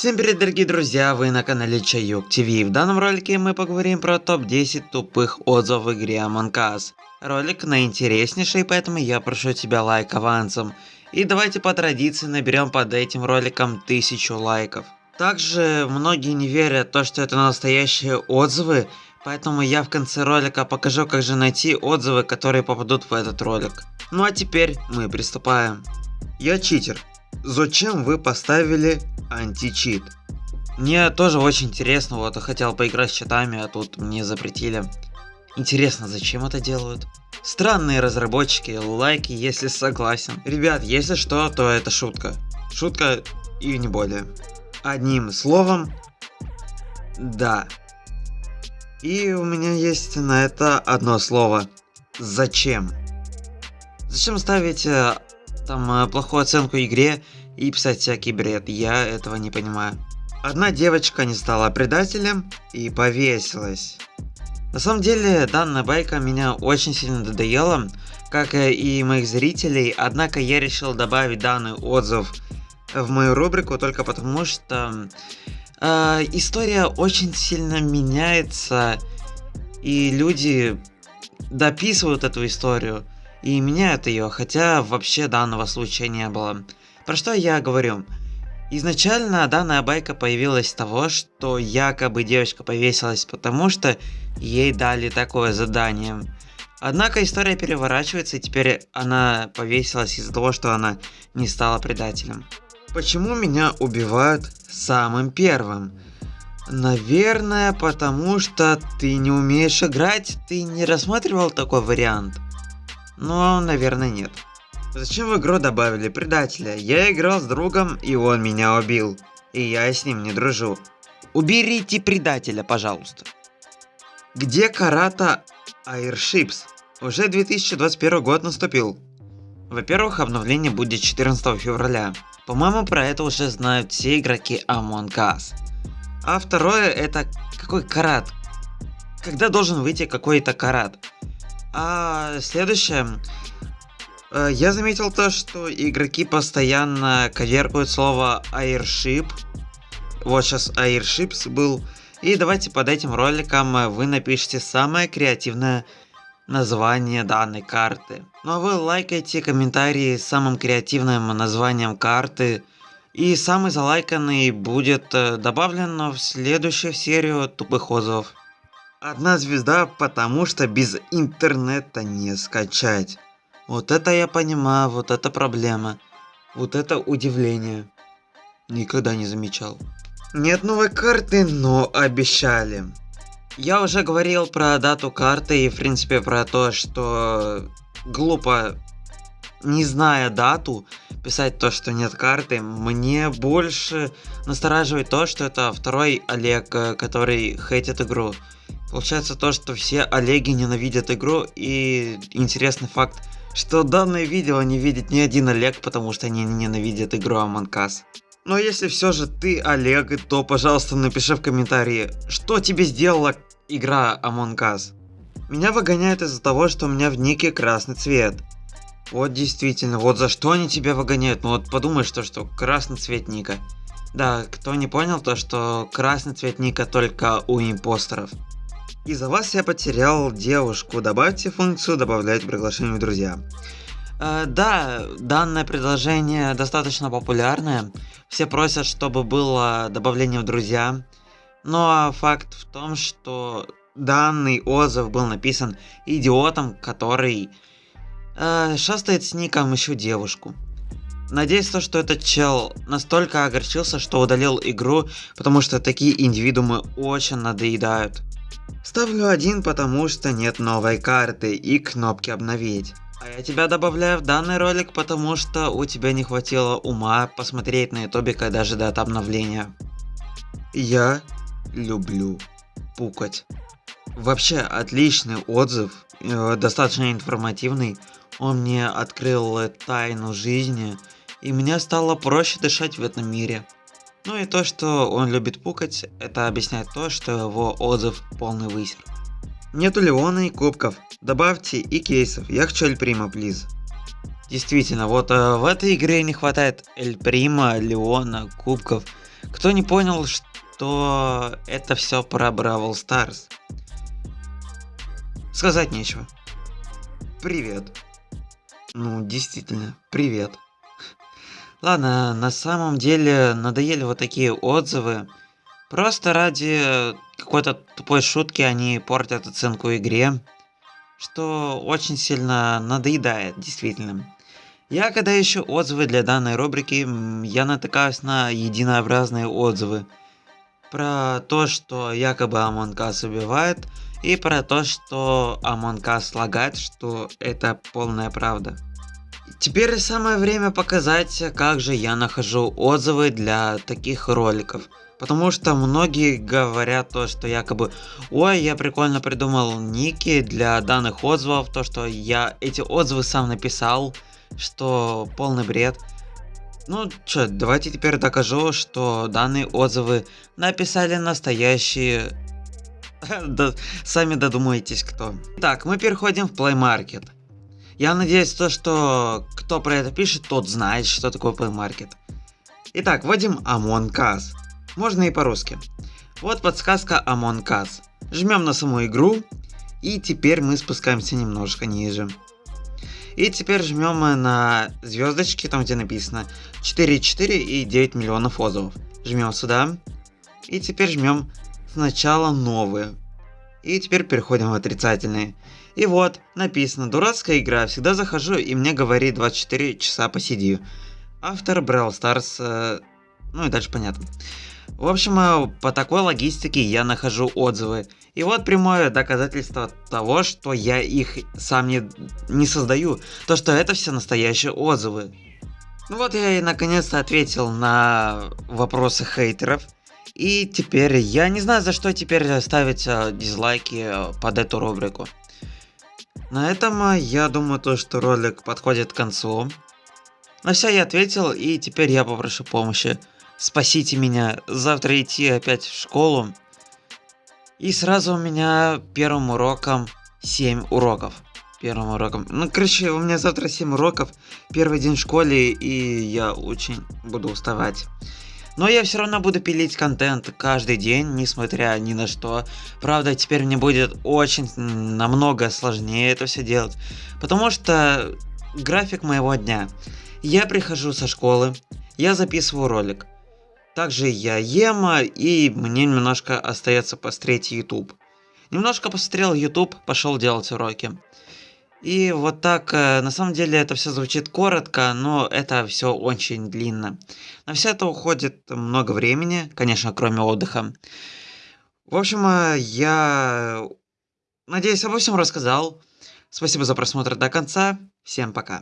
Всем привет, дорогие друзья, вы на канале Чаюк ТВ. В данном ролике мы поговорим про топ-10 тупых отзывов в игре Among Us. Ролик наинтереснейший, поэтому я прошу тебя лайк авансом. И давайте по традиции наберем под этим роликом тысячу лайков. Также многие не верят то, что это настоящие отзывы, поэтому я в конце ролика покажу, как же найти отзывы, которые попадут в этот ролик. Ну а теперь мы приступаем. Я читер. Зачем вы поставили античит? Мне тоже очень интересно, вот я хотел поиграть с читами, а тут мне запретили. Интересно, зачем это делают? Странные разработчики, лайки, если согласен. Ребят, если что, то это шутка. Шутка и не более. Одним словом, да. И у меня есть на это одно слово. Зачем? Зачем ставить э, там э, плохую оценку игре и писать всякий бред? Я этого не понимаю. Одна девочка не стала предателем и повесилась. На самом деле, данная байка меня очень сильно надоела, как и моих зрителей, однако я решил добавить данный отзыв в мою рубрику только потому, что э, история очень сильно меняется, и люди дописывают эту историю и меняют ее, хотя вообще данного случая не было. Про что я говорю? Изначально данная байка появилась с того, что якобы девочка повесилась потому, что ей дали такое задание. Однако история переворачивается, и теперь она повесилась из-за того, что она не стала предателем. Почему меня убивают самым первым? Наверное, потому что ты не умеешь играть, ты не рассматривал такой вариант? Ну, наверное, нет. Зачем в игру добавили предателя? Я играл с другом, и он меня убил. И я с ним не дружу. Уберите предателя, пожалуйста. Где Карата Airships? Уже 2021 год наступил. Во-первых, обновление будет 14 февраля. По-моему, про это уже знают все игроки Among Us. А второе, это какой карат? Когда должен выйти какой-то карат? А следующее, Э, я заметил то, что игроки постоянно коверкают слово airship. Вот сейчас airships был. И давайте под этим роликом вы напишите самое креативное название данной карты. Ну а вы лайкайте комментарии с самым креативным названием карты. И самый залайканный будет э, добавлен в следующую серию тупых отзывов. Одна звезда, потому что без интернета не скачать. Вот это я понимаю, вот это проблема. Вот это удивление. Никогда не замечал. Нет новой карты, но обещали. Я уже говорил про дату карты и в принципе про то, что глупо, не зная дату, писать то, что нет карты. Мне больше настораживает то, что это второй Олег, э, который хейтит игру. Получается то, что все Олеги ненавидят игру и интересный факт, что данное видео не видит ни один Олег, потому что они ненавидят игру Among Us. Но если все же ты Олег, то пожалуйста напиши в комментарии, что тебе сделала игра Among Us. Меня выгоняют из-за того, что у меня в нике красный цвет. Вот действительно, вот за что они тебя выгоняют? Ну вот подумай, что, что красный цвет ника. Да, кто не понял, то что красный цвет ника только у импостеров. Из-за вас я потерял девушку. Добавьте функцию добавлять приглашение в друзья. Э, да, данное предложение достаточно популярное. Все просят, чтобы было добавление в друзья. Но факт в том, что данный отзыв был написан идиотом, который э, шастает с ником еще девушку. Надеюсь, то, что этот чел настолько огорчился, что удалил игру, потому что такие индивидуумы очень надоедают. Ставлю один, потому что нет новой карты и кнопки обновить. А я тебя добавляю в данный ролик, потому что у тебя не хватило ума посмотреть на ютубе, когда ждать обновления. Я люблю пукать. Вообще отличный отзыв, э, достаточно информативный. Он мне открыл тайну жизни, и мне стало проще дышать в этом мире. Ну и то, что он любит пукать, это объясняет то, что его отзыв полный высер. Нету Леона и кубков, добавьте и кейсов, я хочу Эль Прима, плиз. Действительно, вот э, в этой игре не хватает Эль Прима, Леона, кубков. Кто не понял, что это все про Бравл Старс? Сказать нечего. Привет. Ну, действительно, привет. Ладно, на самом деле надоели вот такие отзывы. Просто ради какой-то тупой шутки они портят оценку игре, что очень сильно надоедает, действительно. Я когда ищу отзывы для данной рубрики, я натыкаюсь на единообразные отзывы. Про то, что якобы Among Us убивает, и про то, что Among Us лагает, что это полная правда. Теперь самое время показать, как же я нахожу отзывы для таких роликов. Потому что многие говорят то, что якобы, ой, я прикольно придумал ники для данных отзывов, то, что я эти отзывы сам написал, что полный бред. Ну чё, давайте теперь докажу, что данные отзывы написали настоящие... сами додумаетесь кто. Так, мы переходим в Play Market. Я надеюсь, то, что кто про это пишет, тот знает, что такое Play Market. Итак, вводим Among Us. Можно и по-русски. Вот подсказка Among Us. Жмем на саму игру. И теперь мы спускаемся немножко ниже. И теперь жмем на звездочки, там где написано 4,4 и 9 миллионов отзывов. Жмем сюда. И теперь жмем сначала новые. И теперь переходим в отрицательные. И вот, написано, дурацкая игра, всегда захожу и мне говорит 24 часа посиди. Автор Brawl Stars, э, ну и дальше понятно. В общем, э, по такой логистике я нахожу отзывы. И вот прямое доказательство того, что я их сам не, не создаю. То, что это все настоящие отзывы. Ну вот я и наконец-то ответил на вопросы хейтеров. И теперь я не знаю, за что теперь ставить э, дизлайки э, под эту рубрику. На этом я думаю, то, что ролик подходит к концу. На все я ответил, и теперь я попрошу помощи спасите меня, завтра идти опять в школу. И сразу у меня первым уроком 7 уроков. Первым уроком. Ну, короче, у меня завтра 7 уроков, первый день в школе, и я очень буду уставать. Но я все равно буду пилить контент каждый день, несмотря ни на что. Правда, теперь мне будет очень намного сложнее это все делать. Потому что график моего дня. Я прихожу со школы, я записываю ролик. Также я ем, и мне немножко остается посмотреть YouTube. Немножко посмотрел YouTube, пошел делать уроки. И вот так, э, на самом деле это все звучит коротко, но это все очень длинно. На все это уходит много времени, конечно, кроме отдыха. В общем, э, я надеюсь, обо всем рассказал. Спасибо за просмотр до конца. Всем пока.